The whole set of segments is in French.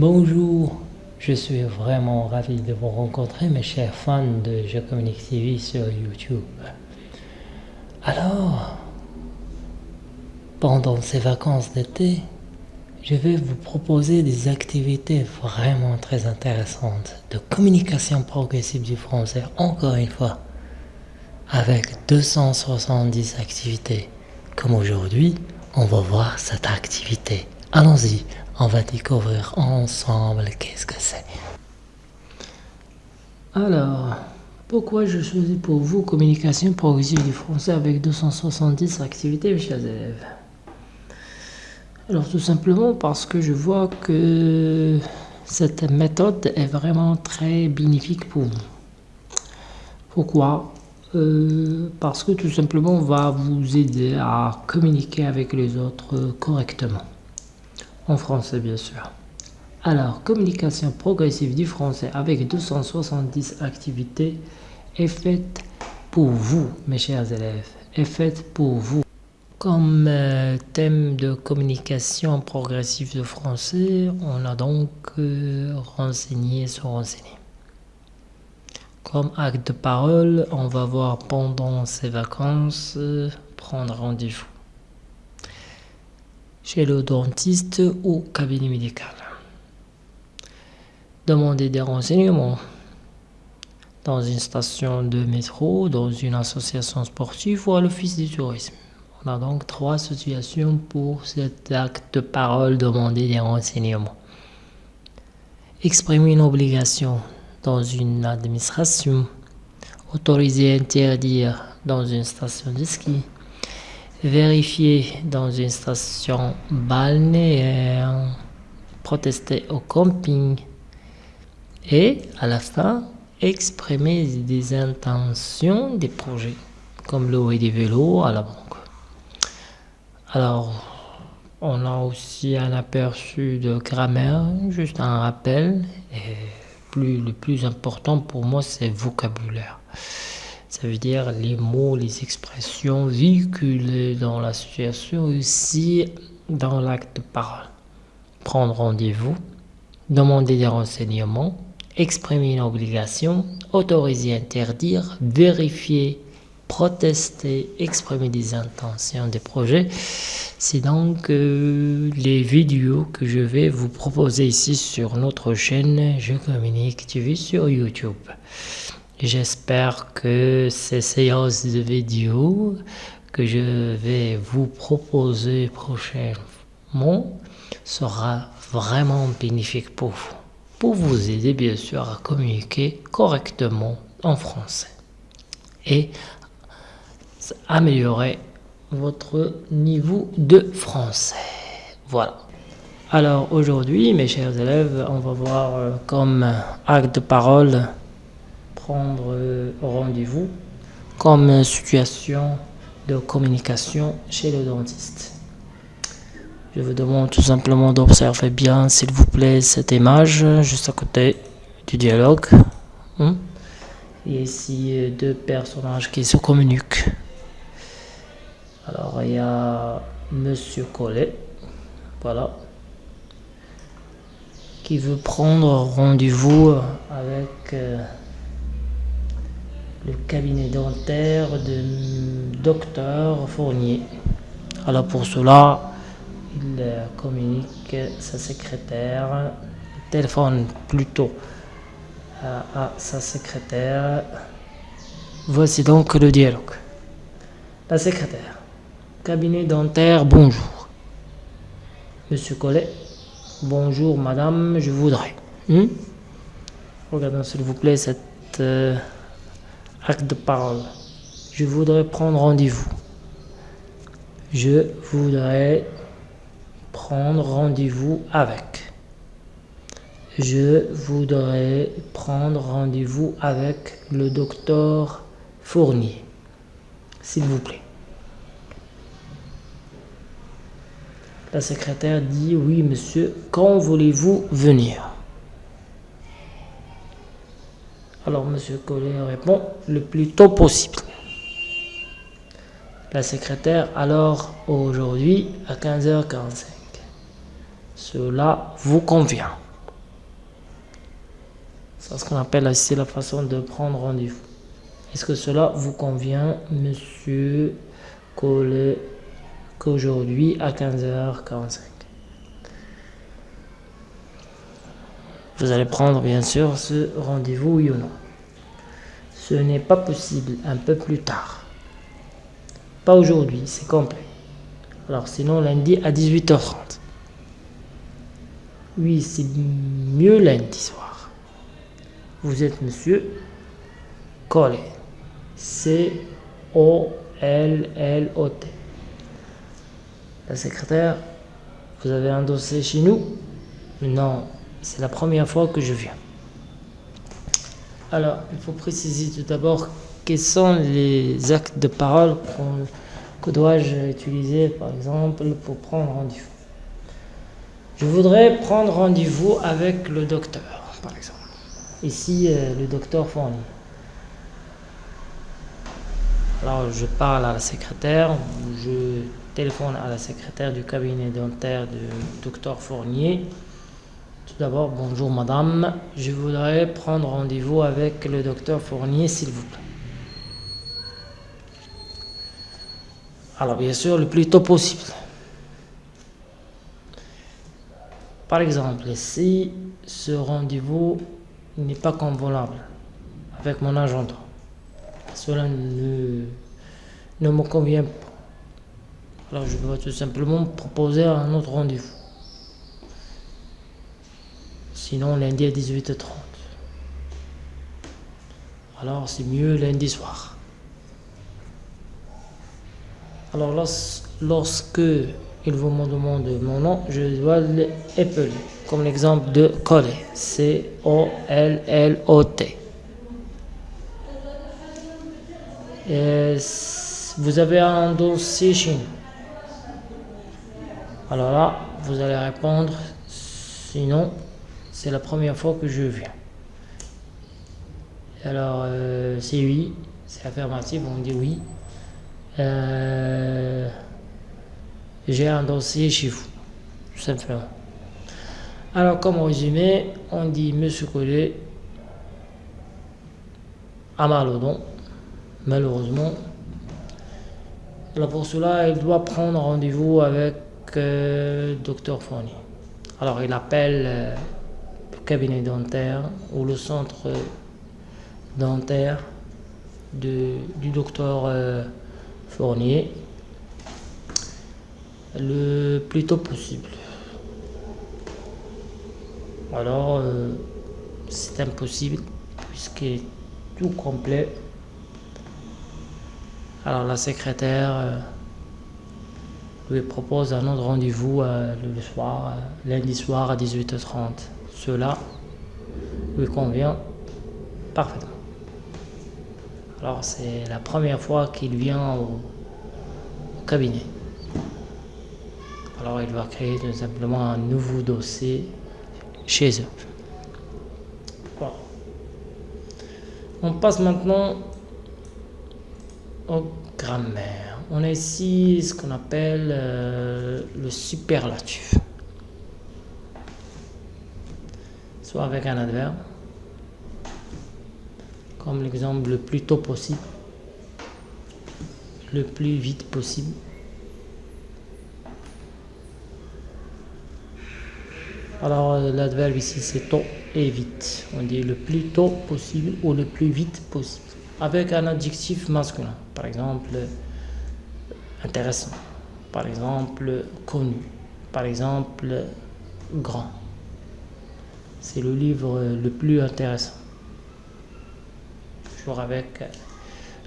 Bonjour, je suis vraiment ravi de vous rencontrer mes chers fans de Je Communique TV sur YouTube. Alors, pendant ces vacances d'été, je vais vous proposer des activités vraiment très intéressantes de communication progressive du français, encore une fois, avec 270 activités. Comme aujourd'hui, on va voir cette activité. Allons-y, on va découvrir ensemble qu'est-ce que c'est. Alors, pourquoi je choisis pour vous communication progressive du français avec 270 activités, mes chers élèves Alors, tout simplement parce que je vois que cette méthode est vraiment très bénéfique pour vous. Pourquoi? Euh, Parce que tout simplement, on va vous aider à communiquer avec les autres correctement en français bien sûr. Alors, communication progressive du français avec 270 activités est faite pour vous, mes chers élèves, est faite pour vous. Comme euh, thème de communication progressive de français, on a donc euh, renseigné sur renseigner. Comme acte de parole, on va voir pendant ces vacances euh, prendre rendez-vous chez le dentiste ou cabinet médical. Demander des renseignements dans une station de métro, dans une association sportive ou à l'office du tourisme. On a donc trois situations pour cet acte de parole demander des renseignements. Exprimer une obligation dans une administration, autoriser interdire dans une station de ski, vérifier dans une station balnéaire, protester au camping et à la fin exprimer des intentions des projets comme louer des vélos à la banque. Alors, on a aussi un aperçu de grammaire, juste un rappel. Et plus, le plus important pour moi, c'est vocabulaire. Ça veut dire les mots, les expressions véhiculées dans la situation, aussi dans l'acte de parole. Prendre rendez-vous, demander des renseignements, exprimer une obligation, autoriser, interdire, vérifier, protester, exprimer des intentions, des projets. C'est donc euh, les vidéos que je vais vous proposer ici sur notre chaîne Je Communique TV sur YouTube. J'espère que ces séances de vidéos que je vais vous proposer prochainement sera vraiment bénéfique pour vous, pour vous aider bien sûr à communiquer correctement en français et améliorer votre niveau de français. Voilà. Alors aujourd'hui, mes chers élèves, on va voir euh, comme acte de parole prendre euh, rendez-vous comme situation de communication chez le dentiste. Je vous demande tout simplement d'observer bien, s'il vous plaît, cette image juste à côté du dialogue. Hmm? Et ici, euh, deux personnages qui se communiquent. Alors, il y a Monsieur Collet, voilà, qui veut prendre rendez-vous avec... Euh, le cabinet dentaire de docteur Fournier. Alors pour cela, il communique sa secrétaire, téléphone plutôt à, sa secrétaire. Voici donc le dialogue. La secrétaire. Cabinet dentaire, bonjour. Monsieur Collet, bonjour madame, je voudrais. Hmm? Regardez s'il vous plaît cette... Euh, acte de parole. Je voudrais prendre rendez-vous. Je voudrais prendre rendez-vous avec. Je voudrais prendre rendez-vous avec le docteur Fournier. S'il vous plaît. La secrétaire dit oui monsieur, quand voulez-vous venir? Alors, Monsieur Collet répond le plus tôt possible. La secrétaire, alors aujourd'hui à 15h45. Cela vous convient C'est ce qu'on appelle la façon de prendre rendez-vous. Est-ce que cela vous convient, monsieur Collet, qu'aujourd'hui à 15h45 Vous allez prendre bien sûr ce rendez-vous, oui ou non. Ce n'est pas possible un peu plus tard. Pas aujourd'hui, c'est complet. Alors sinon lundi à 18h30. Oui, c'est mieux lundi soir. Vous êtes monsieur Collet. C-O-L-L-O-T. La secrétaire, vous avez un dossier chez nous Non, c'est la première fois que je viens. Alors, il faut préciser tout d'abord quels sont les actes de parole que dois-je utiliser, par exemple, pour prendre rendez-vous. Je voudrais prendre rendez-vous avec le docteur, par exemple. Ici, euh, le docteur Fournier. Alors, je parle à la secrétaire, je téléphone à la secrétaire du cabinet dentaire du docteur Fournier. Tout d'abord, bonjour madame, je voudrais prendre rendez-vous avec le docteur Fournier, s'il vous plaît. Alors, bien sûr, le plus tôt possible. Par exemple, si ce rendez-vous n'est pas convenable avec mon agenda, cela ne, ne me convient pas. Alors je dois tout simplement proposer un autre rendez-vous. Sinon lundi à 18h30. Alors c'est mieux lundi soir. Alors lorsque il vous me demande mon nom, je dois l'appeler. Comme l'exemple de Collet. C-O-L-L-O-T. Vous avez un dossier chez nous? Alors là, vous allez répondre, sinon, c'est la première fois que je viens. Alors, euh, c'est oui, c'est affirmatif, on dit oui. Euh, j'ai un dossier chez vous, tout simplement. Alors, comme résumé, on dit Monsieur Collet à Malodon, malheureusement. Alors pour cela, il doit prendre rendez-vous avec euh, docteur Fournier. Alors il appelle euh, cabinet dentaire ou le centre dentaire du docteur euh, Fournier le plus tôt possible. Alors c'est impossible puisqu'il est tout complet. Alors la secrétaire lui propose un autre rendez-vous euh, le soir, euh, lundi soir à 18h30. Cela lui convient parfaitement. Alors c'est la première fois qu'il vient au, cabinet. Alors il va créer tout simplement un nouveau dossier chez eux. On passe maintenant au grammaire on a ici ce qu'on appelle euh, le superlatif. Soit avec un adverbe, comme l'exemple le plus tôt possible, le plus vite possible. Alors euh, l'adverbe ici c'est tôt et vite. On dit le plus tôt possible ou le plus vite possible. Avec un adjectif masculin. Par exemple, intéressant. Par exemple, connu. Par exemple, grand. C'est le livre le plus intéressant. Toujours avec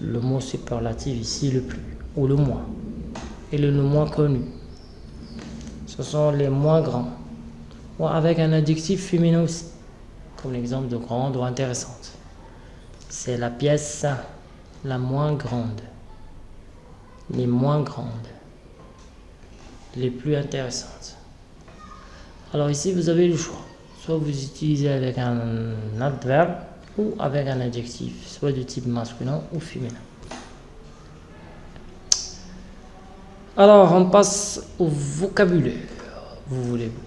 le mot superlatif ici, le plus ou le moins. Et le, moins connu. Ce sont les moins grands. Ou avec un adjectif féminin aussi. Comme l'exemple de grande ou intéressante. C'est la pièce la moins grande les moins grandes, les plus intéressantes. Alors ici, vous avez le choix. Soit vous utilisez avec un adverbe ou avec un adjectif, soit de type masculin ou féminin. Alors, on passe au vocabulaire. Vous voulez-vous?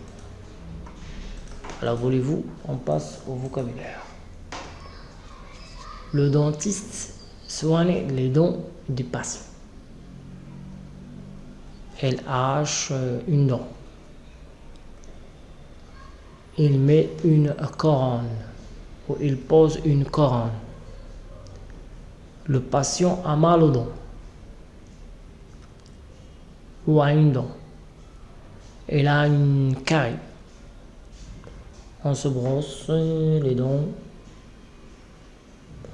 Alors, voulez-vous? On passe au vocabulaire. le dentiste soigne les dents du patient. Elle euh, une dent. Il met une couronne ou il pose une couronne. Le patient a mal aux dents ou à une dent. Il a une carie. On se brosse les dents.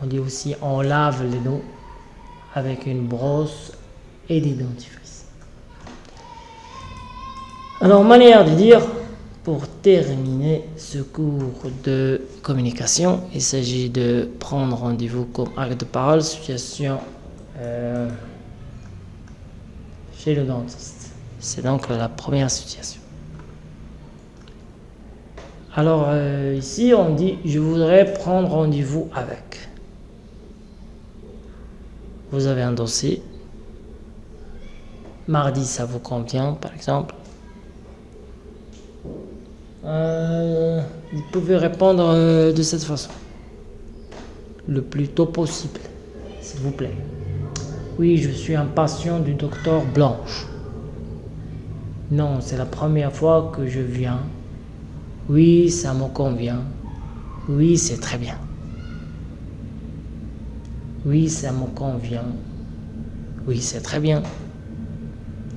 On dit aussi on lave les dents avec une brosse et des dentifrices. Alors, manière de dire, pour terminer ce cours de communication, il s'agit de prendre rendez-vous comme acte de parole, situation euh, chez le dentiste. C'est donc la première situation. Alors euh, ici, on dit « je voudrais prendre rendez-vous avec ». Vous avez un dossier. Mardi, ça vous convient, par exemple. Euh, vous pouvez répondre euh, de cette façon. Le plus tôt possible, s'il vous plaît. Oui, je suis un patient du docteur Blanche. Non, c'est la première fois que je viens. Oui, ça me convient. Oui, c'est très bien. Oui, ça me convient. Oui, c'est très bien.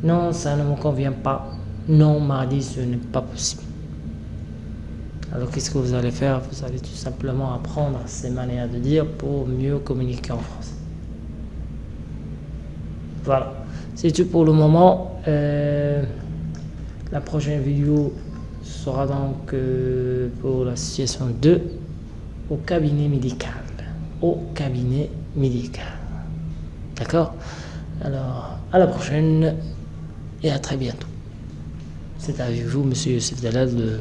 Non, ça ne me convient pas. Non, mardi, ce n'est pas possible. Alors, qu'est-ce que vous allez faire? Vous allez tout simplement apprendre ces manières de dire pour mieux communiquer en français. Voilà, c'est tout pour le moment. Euh, la prochaine vidéo sera donc euh, pour la situation 2 au cabinet médical. Au cabinet médical. D'accord? Alors, à la prochaine et à très bientôt. C'est avec vous, monsieur Youssef Dalal de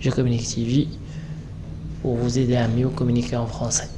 Je Communique TV, pour vous aider à mieux communiquer en français.